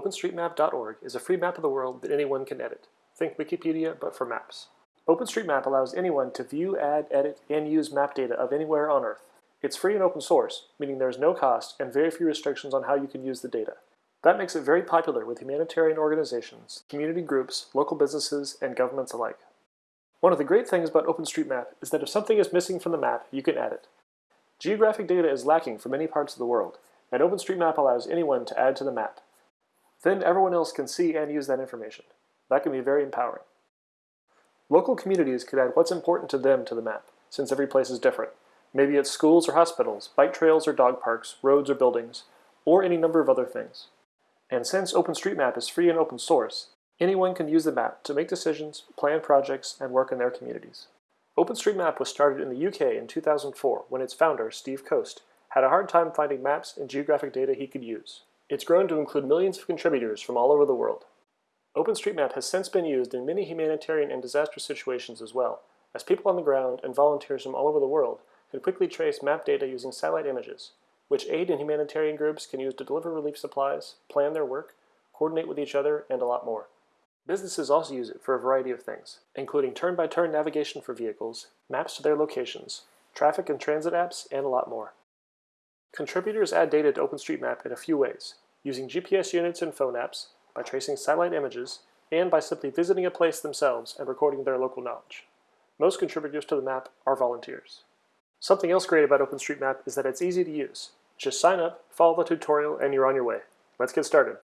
OpenStreetMap.org is a free map of the world that anyone can edit. Think Wikipedia, but for maps. OpenStreetMap allows anyone to view, add, edit, and use map data of anywhere on Earth. It's free and open source, meaning there is no cost and very few restrictions on how you can use the data. That makes it very popular with humanitarian organizations, community groups, local businesses, and governments alike. One of the great things about OpenStreetMap is that if something is missing from the map, you can add it. Geographic data is lacking for many parts of the world, and OpenStreetMap allows anyone to add to the map. Then everyone else can see and use that information. That can be very empowering. Local communities could add what's important to them to the map, since every place is different. Maybe it's schools or hospitals, bike trails or dog parks, roads or buildings, or any number of other things. And since OpenStreetMap is free and open source, anyone can use the map to make decisions, plan projects, and work in their communities. OpenStreetMap was started in the UK in 2004 when its founder, Steve Coast, had a hard time finding maps and geographic data he could use. It's grown to include millions of contributors from all over the world. OpenStreetMap has since been used in many humanitarian and disaster situations as well, as people on the ground and volunteers from all over the world can quickly trace map data using satellite images, which aid and humanitarian groups can use to deliver relief supplies, plan their work, coordinate with each other, and a lot more. Businesses also use it for a variety of things, including turn-by-turn -turn navigation for vehicles, maps to their locations, traffic and transit apps, and a lot more. Contributors add data to OpenStreetMap in a few ways, using GPS units and phone apps, by tracing satellite images, and by simply visiting a place themselves and recording their local knowledge. Most contributors to the map are volunteers. Something else great about OpenStreetMap is that it's easy to use. Just sign up, follow the tutorial, and you're on your way. Let's get started.